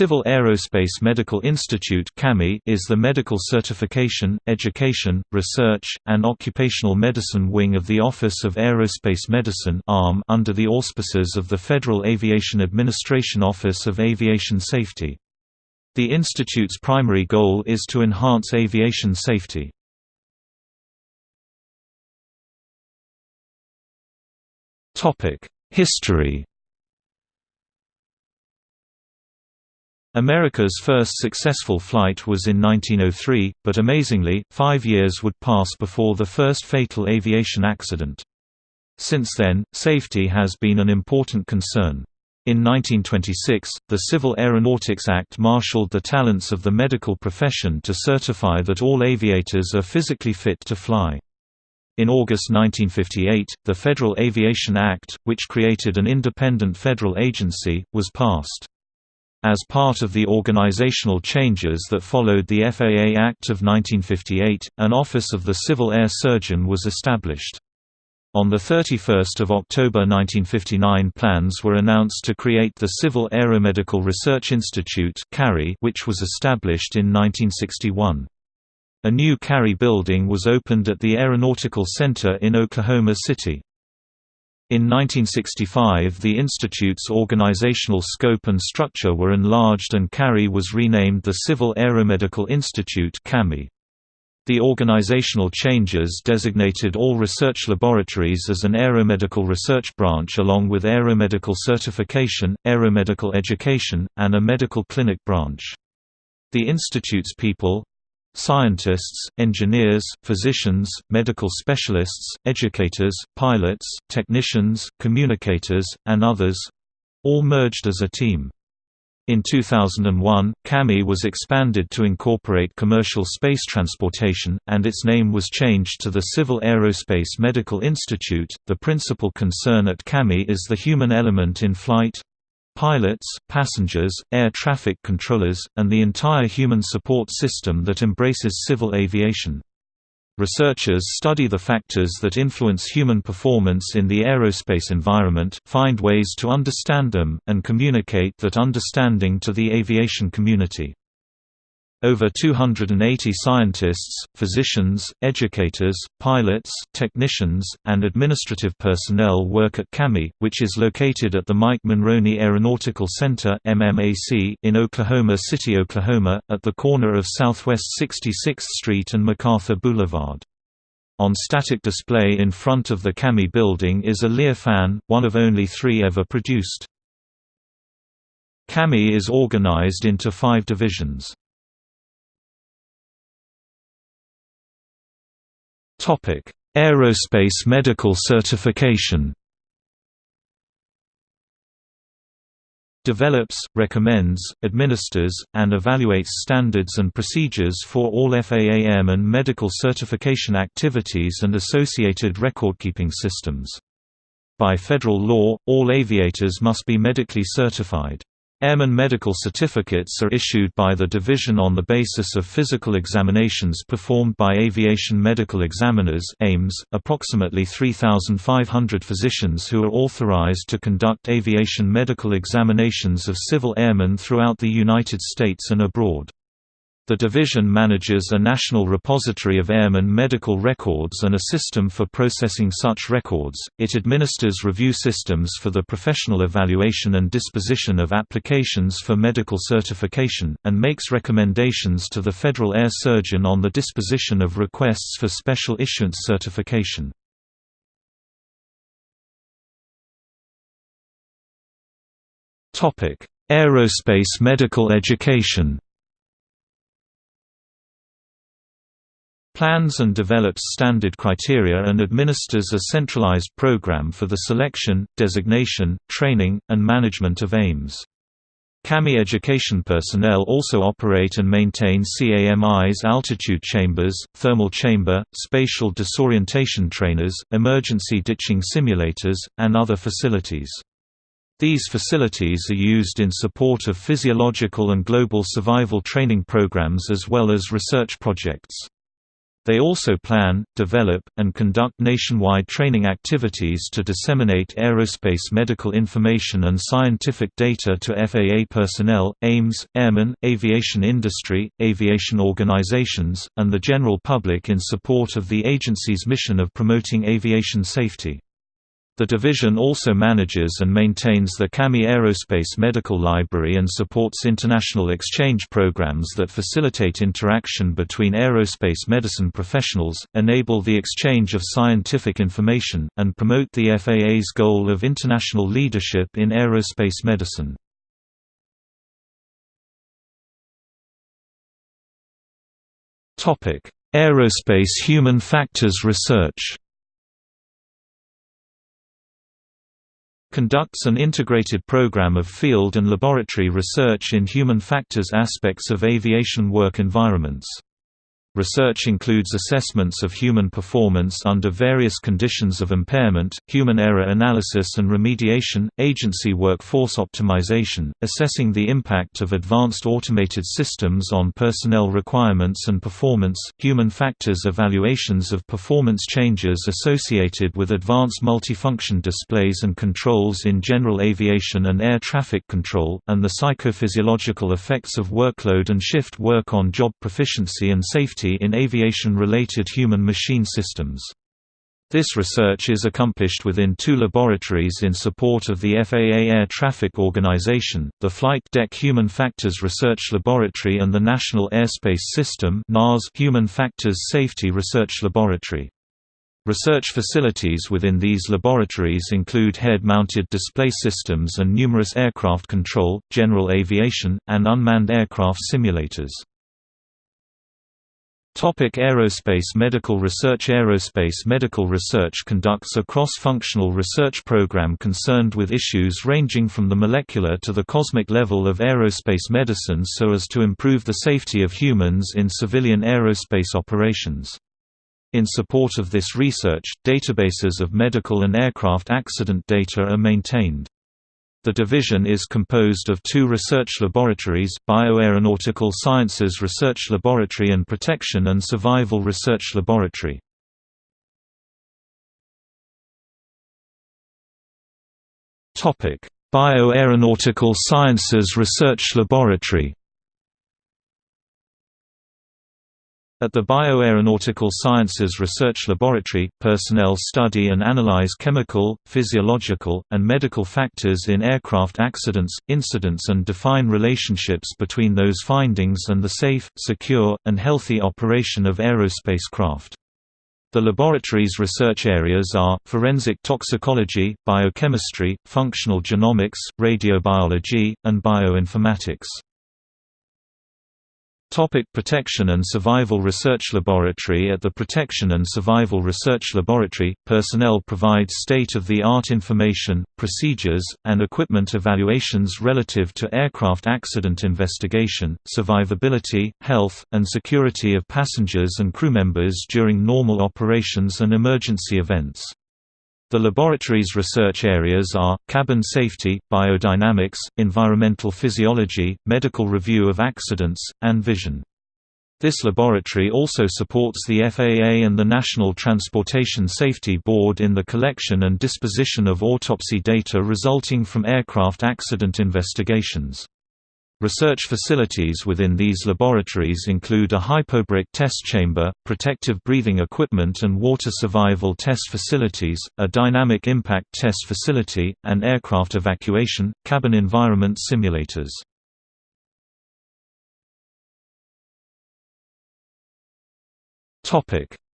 Civil Aerospace Medical Institute is the medical certification, education, research, and occupational medicine wing of the Office of Aerospace Medicine under the auspices of the Federal Aviation Administration Office of Aviation Safety. The institute's primary goal is to enhance aviation safety. History America's first successful flight was in 1903, but amazingly, five years would pass before the first fatal aviation accident. Since then, safety has been an important concern. In 1926, the Civil Aeronautics Act marshaled the talents of the medical profession to certify that all aviators are physically fit to fly. In August 1958, the Federal Aviation Act, which created an independent federal agency, was passed. As part of the organizational changes that followed the FAA Act of 1958, an Office of the Civil Air Surgeon was established. On 31 October 1959 plans were announced to create the Civil Aeromedical Research Institute which was established in 1961. A new CARI building was opened at the Aeronautical Center in Oklahoma City. In 1965 the institute's organizational scope and structure were enlarged and CARI was renamed the Civil Aeromedical Institute CAMI. The organizational changes designated all research laboratories as an aeromedical research branch along with aeromedical certification, aeromedical education, and a medical clinic branch. The institute's people, Scientists, engineers, physicians, medical specialists, educators, pilots, technicians, communicators, and others—all merged as a team. In 2001, CAMI was expanded to incorporate commercial space transportation, and its name was changed to the Civil Aerospace Medical Institute. The principal concern at CAMI is the human element in flight, pilots, passengers, air traffic controllers, and the entire human support system that embraces civil aviation. Researchers study the factors that influence human performance in the aerospace environment, find ways to understand them, and communicate that understanding to the aviation community. Over 280 scientists, physicians, educators, pilots, technicians, and administrative personnel work at CAMI, which is located at the Mike Monroney Aeronautical Center in Oklahoma City, Oklahoma, at the corner of Southwest 66th Street and MacArthur Boulevard. On static display in front of the CAMI building is a Learfan, one of only three ever produced. CAMI is organized into five divisions. Topic: Aerospace medical certification. Develops, recommends, administers, and evaluates standards and procedures for all FAA and medical certification activities and associated recordkeeping systems. By federal law, all aviators must be medically certified. Airman medical certificates are issued by the division on the basis of physical examinations performed by aviation medical examiners AMES, approximately 3,500 physicians who are authorized to conduct aviation medical examinations of civil airmen throughout the United States and abroad. The division manages a national repository of airmen medical records and a system for processing such records. It administers review systems for the professional evaluation and disposition of applications for medical certification, and makes recommendations to the Federal Air Surgeon on the disposition of requests for special issuance certification. Aerospace medical education plans and develops standard criteria and administers a centralized program for the selection, designation, training, and management of AMEs. CAMI education personnel also operate and maintain CAMI's altitude chambers, thermal chamber, spatial disorientation trainers, emergency ditching simulators, and other facilities. These facilities are used in support of physiological and global survival training programs as well as research projects. They also plan, develop, and conduct nationwide training activities to disseminate aerospace medical information and scientific data to FAA personnel, AMEs, airmen, aviation industry, aviation organizations, and the general public in support of the agency's mission of promoting aviation safety. The division also manages and maintains the CAMI Aerospace Medical Library and supports international exchange programs that facilitate interaction between aerospace medicine professionals, enable the exchange of scientific information, and promote the FAA's goal of international leadership in aerospace medicine. Aerospace human factors research conducts an integrated program of field and laboratory research in human factors aspects of aviation work environments. Research includes assessments of human performance under various conditions of impairment, human error analysis and remediation, agency workforce optimization, assessing the impact of advanced automated systems on personnel requirements and performance, human factors evaluations of performance changes associated with advanced multifunction displays and controls in general aviation and air traffic control, and the psychophysiological effects of workload and shift work on job proficiency and safety in aviation-related human-machine systems. This research is accomplished within two laboratories in support of the FAA Air Traffic Organization, the Flight Deck Human Factors Research Laboratory and the National Airspace System Human Factors Safety Research Laboratory. Research facilities within these laboratories include head-mounted display systems and numerous aircraft control, general aviation, and unmanned aircraft simulators. Topic Aerospace Medical Research Aerospace medical research conducts a cross-functional research program concerned with issues ranging from the molecular to the cosmic level of aerospace medicine so as to improve the safety of humans in civilian aerospace operations. In support of this research, databases of medical and aircraft accident data are maintained. The division is composed of two research laboratories, Bioaeronautical Sciences Research Laboratory and Protection and Survival Research Laboratory. Bioaeronautical Sciences Research Laboratory At the Bioaeronautical Sciences Research Laboratory, personnel study and analyze chemical, physiological, and medical factors in aircraft accidents, incidents and define relationships between those findings and the safe, secure, and healthy operation of aerospace craft. The laboratory's research areas are, forensic toxicology, biochemistry, functional genomics, radiobiology, and bioinformatics. Topic Protection and Survival Research Laboratory At the Protection and Survival Research Laboratory, personnel provide state-of-the-art information, procedures, and equipment evaluations relative to aircraft accident investigation, survivability, health, and security of passengers and crew members during normal operations and emergency events. The laboratory's research areas are, cabin safety, biodynamics, environmental physiology, medical review of accidents, and vision. This laboratory also supports the FAA and the National Transportation Safety Board in the collection and disposition of autopsy data resulting from aircraft accident investigations. Research facilities within these laboratories include a hypobaric test chamber, protective breathing equipment and water survival test facilities, a dynamic impact test facility, and aircraft evacuation, cabin environment simulators.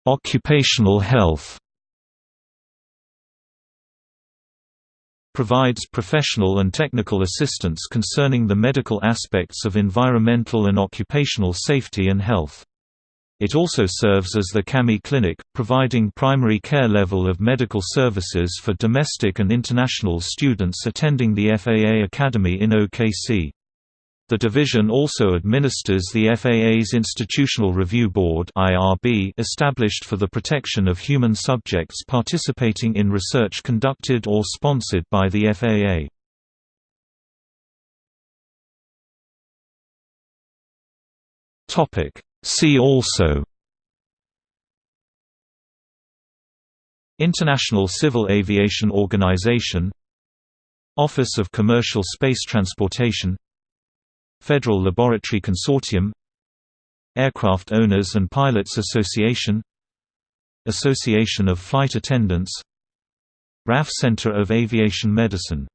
Occupational health provides professional and technical assistance concerning the medical aspects of environmental and occupational safety and health. It also serves as the CAMI Clinic, providing primary care level of medical services for domestic and international students attending the FAA Academy in OKC. The division also administers the FAA's Institutional Review Board established for the protection of human subjects participating in research conducted or sponsored by the FAA. See also International Civil Aviation Organization Office of Commercial Space Transportation Federal Laboratory Consortium Aircraft Owners and Pilots Association Association of Flight Attendants RAF Center of Aviation Medicine